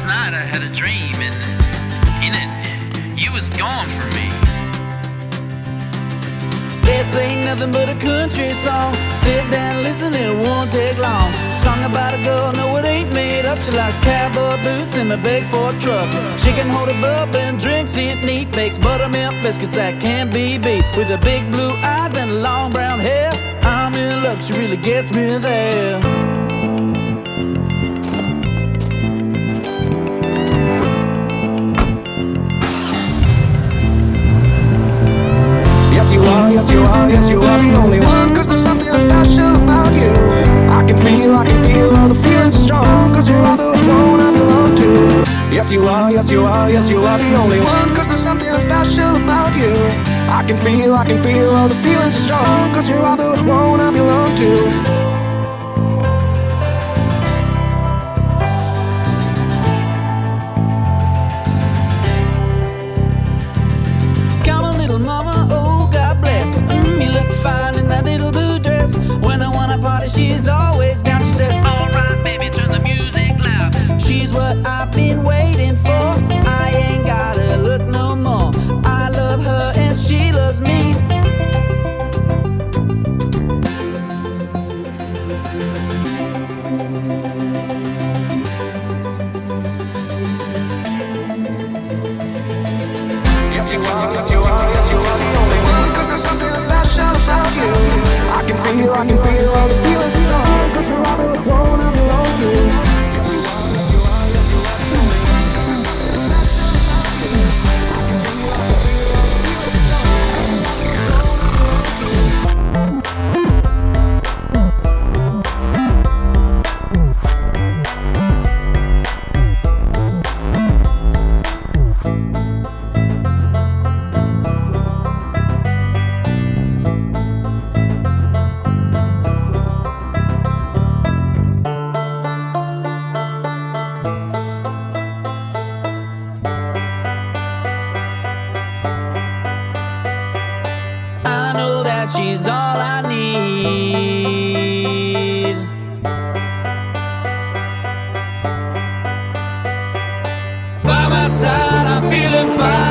Last night I had a dream, and in it, you was gone from me. This ain't nothing but a country song. Sit down, listen, it won't take long. Song about a girl, no, it ain't made up. She likes cowboy boots and a big Ford truck. She can hold a bub and drinks it neat. Bakes buttermilk biscuits that can't be beat. With her big blue eyes and long brown hair. I'm in love, she really gets me there. Yes, you are, yes, you are, yes, you are the only one. Cause there's something special about you. I can feel, I can feel all the feelings strong. Cause you're all the you on your she's all I need. By my side, I'm feeling fine.